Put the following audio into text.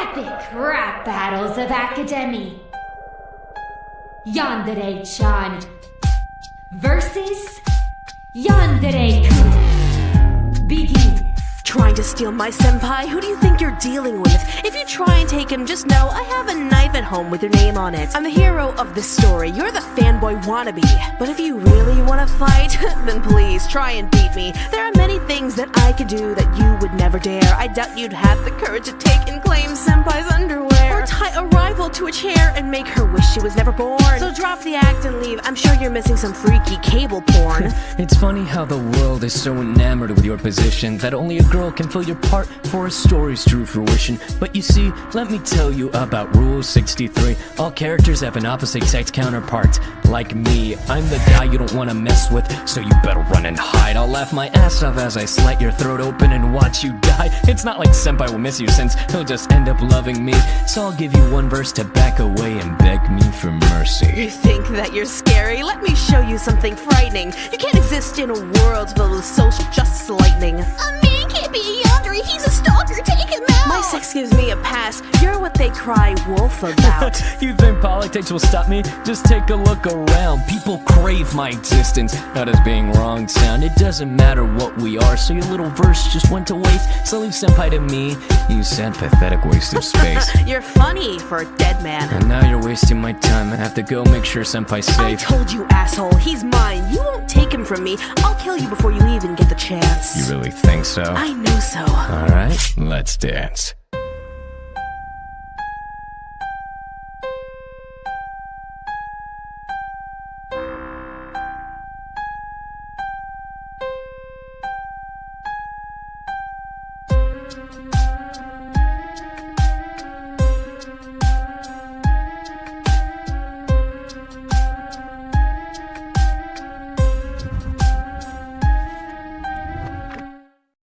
epic rap battles of Academy. Yandere-chan versus Yandere-kun. Begin. Trying to steal my senpai? Who do you think you're dealing with? If you try and take him, just know I have a knife at home with your name on it. I'm the hero of this story. You're the fanboy wannabe. But if you really want to fight, then please try and beat me. There are many things that I could do that you would never dare. I doubt you'd have the courage to take and claim senpai's underwear. Tie a rival to a chair and make her wish she was never born. So drop the act and leave. I'm sure you're missing some freaky cable porn. It's funny how the world is so enamored with your position that only a girl can fill your part for a story's true fruition. But you see, let me tell you about Rule 63. All characters have an opposite sex counterpart. Like me, I'm the guy you don't want to mess with, so you better run and hide. I'll laugh my ass off as I slit your throat open and watch you die. It's not like Senpai will miss you since he'll just end up loving me. So I'll give you one verse to back away and beg me for mercy. You think that you're scary? Let me show you something frightening. You can't exist in a world filled with social justice lightning. A man can't be a yandere, he's a stalker, cry wolf about. you think politics will stop me? Just take a look around. People crave my existence, not as being wrong sound. It doesn't matter what we are, so your little verse just went to waste. So leave senpai to me, you sad pathetic waste of space. you're funny for a dead man. and now you're wasting my time. I have to go make sure senpai's I safe. told you, asshole. He's mine. You won't take him from me. I'll kill you before you even get the chance. You really think so? I know so. Alright, let's dance.